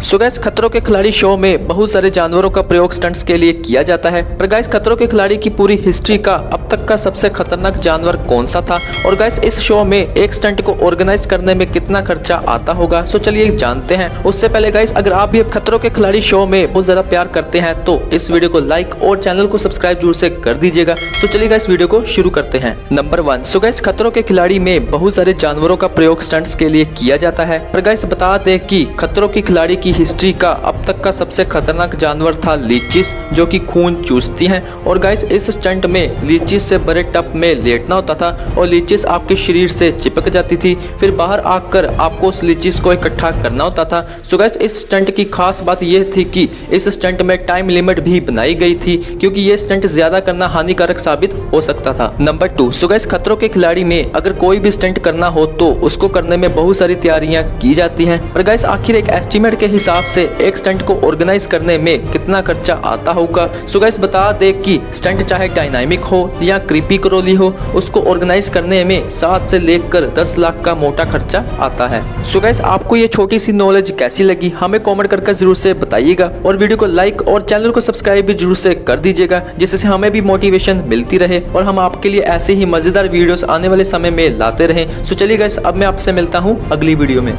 सो gas खतरों के खिलाड़ी शो में बहुत सारे जानवरों का प्रयोग स्टंट्स के लिए किया जाता है। पर गैस खतरों के खिलाड़ी की पूरी हिस्ट्री का अब तक का सबसे खतरनाक जानवर कौन सा था? और गैस इस शो में एक स्टंट को ऑर्गेनाइज करने में कितना खर्चा आता होगा? सो चलिए जानते हैं। उससे पहले गाइस अगर आप भी खतरों के खिलाड़ी शो में बहुत ज़्यादा प्यार करते हैं तो इस वीडियो को लाइक और चैनल को सब्सक्राइब ज़रूर से कर दीजिएगा। सो चलिए गाइस वीडियो को शुरू करते हैं। नंबर वन सो गैस खतरों के खिलाड़ी में बहुत सारे जानवरों का प्रयोग स्टंट्स के लिए किया जाता है। पर गाइस बता दें की खतरों के खिलाड़ी की हिस्ट्री का अब तक का सबसे खतरनाक जानवर था लीचिस, जो कि खून चूसती हैं। और गाइस इस स्टंट में लीचिस से बड़े टप में लेटना होता था और लीचिस आपके शरीर से चिपक जाती थी। फिर बाहर आकर आपको उस लीचिस को इकट्ठा करना होता था। सो गाइस इस स्टंट की खास बात यह थी कि इस स्टंट में टाइम लिमिट भी बनाई गई थी, क्योंकि ये स्टंट ज़्यादा करना हानिकारक साबित हो सकता था। नंबर टू सो गाइस खतरों के खिलाड़ी में अगर कोई भी स्टंट करना हो तो उसको करने में बहुत सारी तैयारियाँ की जाती हैं। पर गाइस आखिर एक एस्टिमेट के हिसाब से एक स्टंट को ऑर्गेनाइज करने में कितना खर्चा आता होगा? सो गाइस बता दे कि स्टंट चाहे डायनामिक हो या क्रीपी करोली हो, उसको ऑर्गेनाइज करने में सात से लेकर दस लाख का मोटा खर्चा आता है। सो गाइस आपको ये छोटी सी नॉलेज कैसी लगी? हमें कॉमेंट करके ज़रूर से बताइएगा और वीडियो को लाइक और चैनल को सब्सक्राइब भी ज़रूर से कर दीजिएगा, जिससे हमें भी मोटिवेशन मिलती रहे और हम आपके लिए ऐसे ही मज़ेदार वीडियोस आने वाले समय में लाते रहें। सो चलिए गाइस अब मैं आपसे मिलता हूँ अगली वीडियो में।